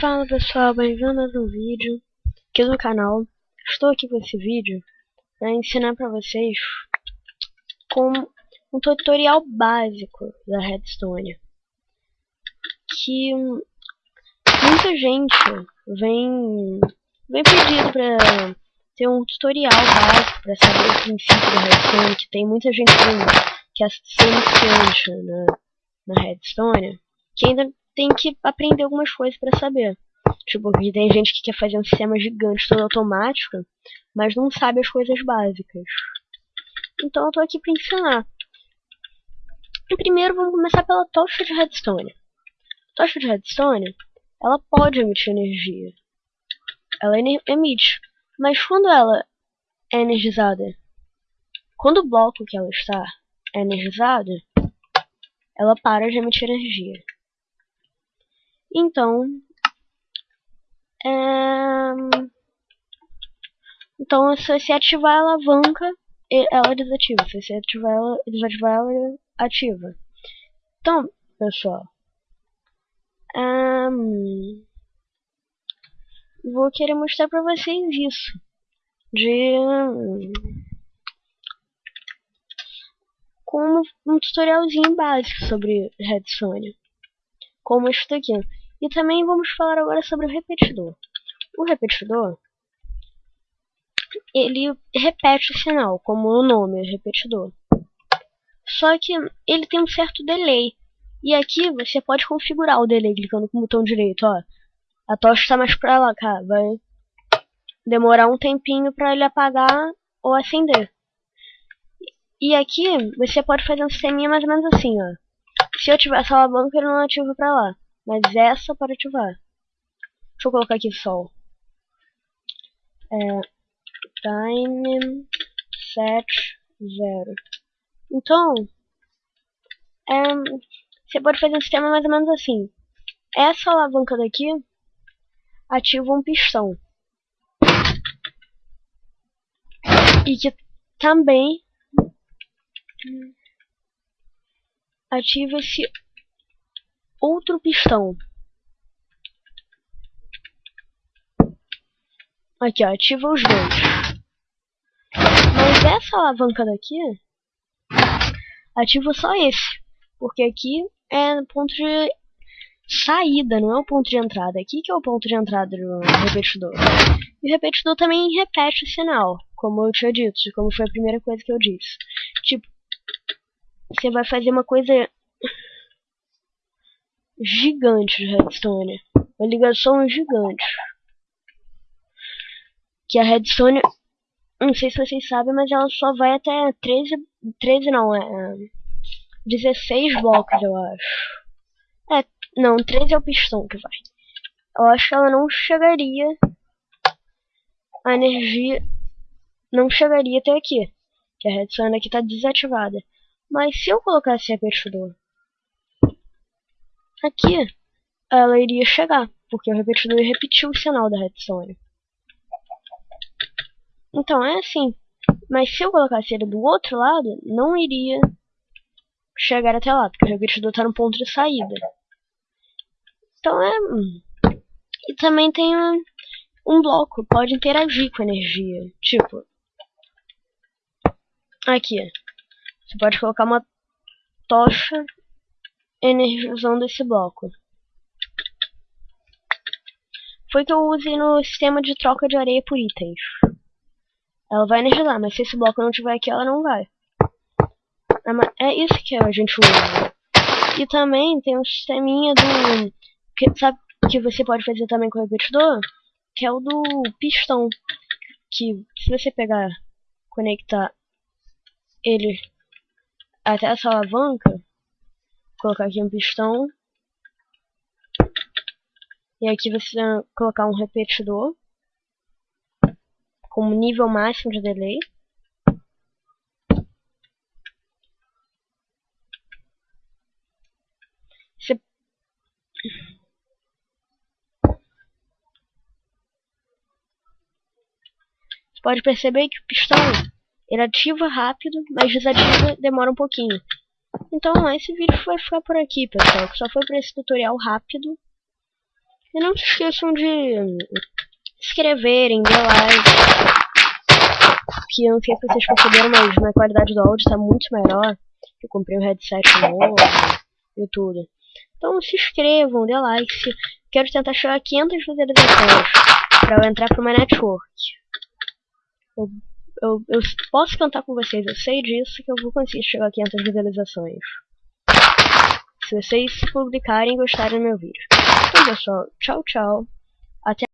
Fala pessoal, bem-vindo a um vídeo aqui no canal. Estou aqui com esse vídeo para ensinar para vocês como um tutorial básico da Redstone. Que muita gente vem, vem pedindo para ter um tutorial básico para saber o princípio da Redstone, que tem muita gente que, que é iniciante na, na Redstone, que ainda tem que aprender algumas coisas para saber. Tipo, que tem gente que quer fazer um sistema gigante todo automático, mas não sabe as coisas básicas. Então eu tô aqui para ensinar. Primeiro vamos começar pela tocha de redstone. A tocha de redstone, ela pode emitir energia. Ela emite. Mas quando ela é energizada, quando o bloco que ela está é energizado, ela para de emitir energia. Então, é... então se você ativar a alavanca, ela desativa. Se você ativar ela, desativar ela, ativa. Então, pessoal, um... vou querer mostrar para vocês isso de como um tutorialzinho básico sobre Redstone como isso daqui. E também vamos falar agora sobre o repetidor. O repetidor, ele repete o sinal, como o nome, repetidor. Só que ele tem um certo delay. E aqui você pode configurar o delay clicando com o botão direito, ó. A tocha está mais pra lá, cara. Vai demorar um tempinho para ele apagar ou acender. E aqui você pode fazer um sisteminha mais ou menos assim, ó. Se eu tiver essa alavanca, ele não ativa pra lá. Mas essa para ativar. Deixa eu colocar aqui sol. É, time set zero. Então, é, você pode fazer um sistema mais ou menos assim. Essa alavanca daqui ativa um pistão. E que também ativa esse outro pistão. Aqui, ó, ativa os dois. Mas essa alavanca daqui ativa só esse. Porque aqui é ponto de saída, não é o ponto de entrada. Aqui que é o ponto de entrada do repetidor. E o repetidor também repete o sinal, como eu tinha dito, como foi a primeira coisa que eu disse. Tipo, você vai fazer uma coisa gigante de redstone. Uma ligação gigante. Que a redstone, não sei se vocês sabem, mas ela só vai até 13, 13 não, é 16 blocos, eu acho. É, não, 13 é o pistão que vai. Eu acho que ela não chegaria a energia não chegaria até aqui. Que a redstone aqui está desativada. Mas se eu colocasse repetidor aqui, ela iria chegar, porque o repetidor ia repetir o sinal da redstone. Então é assim. Mas se eu colocasse ele do outro lado, não iria chegar até lá, porque o repetidor está no ponto de saída. Então é. Hum. E também tem um, um bloco, pode interagir com energia. Tipo. Aqui. Você pode colocar uma tocha energizando esse bloco. Foi que eu usei no sistema de troca de areia por itens. Ela vai energizar, mas se esse bloco não tiver aqui, ela não vai. É isso que a gente usa. E também tem um sisteminha do... Que, sabe que você pode fazer também com o repetidor? Que é o do pistão. Que se você pegar, conectar ele até essa alavanca, colocar aqui um pistão, e aqui você vai colocar um repetidor com nível máximo de delay. Você pode perceber que o pistão ele ativa rápido, mas desativa demora um pouquinho. Então esse vídeo vai ficar por aqui, pessoal. Só foi para esse tutorial rápido. E não se esqueçam de inscreverem, dar like. Que eu não sei se vocês perceberam, mas a qualidade do áudio está muito melhor. Eu comprei um headset novo e tudo. Então se inscrevam, dê like. Quero tentar chegar a 500 visualizações para eu entrar para uma network. Eu, eu, eu posso cantar com vocês, eu sei disso que eu vou conseguir chegar a 500 visualizações. Se vocês publicarem e gostarem do meu vídeo. Então pessoal, tchau tchau. Até